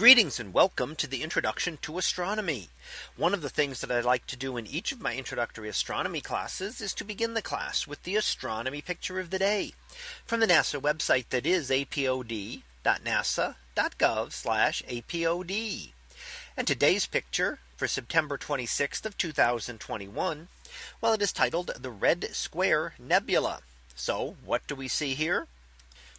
Greetings and welcome to the introduction to astronomy. One of the things that I like to do in each of my introductory astronomy classes is to begin the class with the astronomy picture of the day from the NASA website that is apod.nasa.gov apod. And today's picture for September 26th of 2021. Well, it is titled the Red Square Nebula. So what do we see here?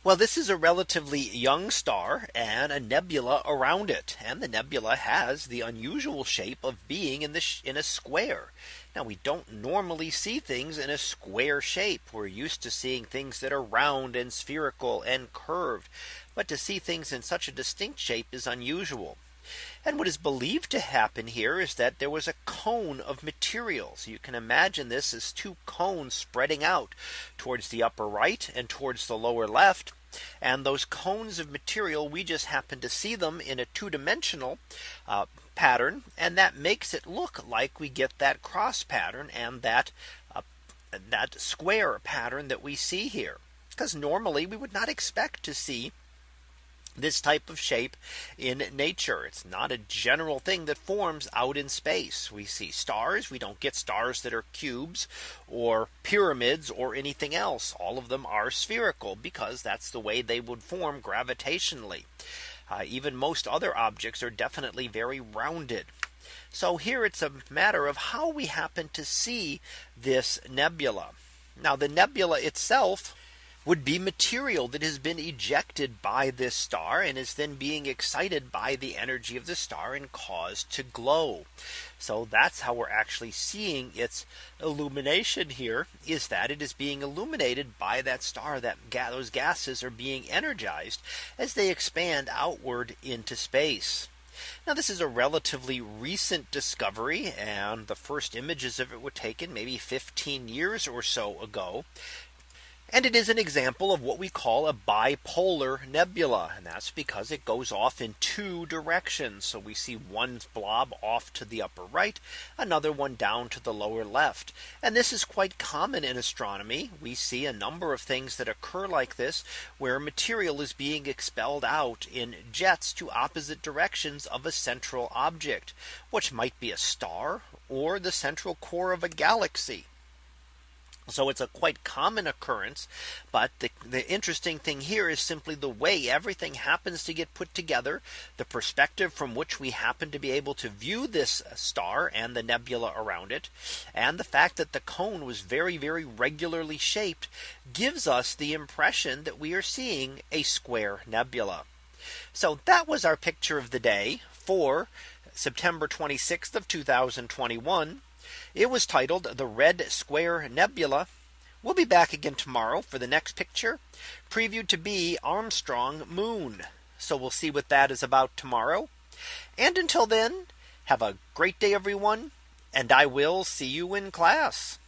Well, this is a relatively young star and a nebula around it. And the nebula has the unusual shape of being in the in a square. Now we don't normally see things in a square shape. We're used to seeing things that are round and spherical and curved. But to see things in such a distinct shape is unusual. And what is believed to happen here is that there was a cone of materials. You can imagine this as two cones spreading out towards the upper right and towards the lower left. And those cones of material, we just happen to see them in a two dimensional uh, pattern. And that makes it look like we get that cross pattern and that uh, that square pattern that we see here. Because normally we would not expect to see this type of shape in nature. It's not a general thing that forms out in space. We see stars. We don't get stars that are cubes or pyramids or anything else. All of them are spherical because that's the way they would form gravitationally. Uh, even most other objects are definitely very rounded. So here it's a matter of how we happen to see this nebula. Now the nebula itself would be material that has been ejected by this star and is then being excited by the energy of the star and caused to glow. So that's how we're actually seeing its illumination here is that it is being illuminated by that star that those gases are being energized as they expand outward into space. Now this is a relatively recent discovery and the first images of it were taken maybe 15 years or so ago. And it is an example of what we call a bipolar nebula. And that's because it goes off in two directions. So we see one blob off to the upper right, another one down to the lower left. And this is quite common in astronomy. We see a number of things that occur like this, where material is being expelled out in jets to opposite directions of a central object, which might be a star or the central core of a galaxy. So it's a quite common occurrence. But the, the interesting thing here is simply the way everything happens to get put together. The perspective from which we happen to be able to view this uh, star and the nebula around it. And the fact that the cone was very, very regularly shaped gives us the impression that we are seeing a square nebula. So that was our picture of the day for September 26th of 2021. It was titled the Red Square Nebula. We'll be back again tomorrow for the next picture previewed to be Armstrong Moon. So we'll see what that is about tomorrow. And until then, have a great day, everyone. And I will see you in class.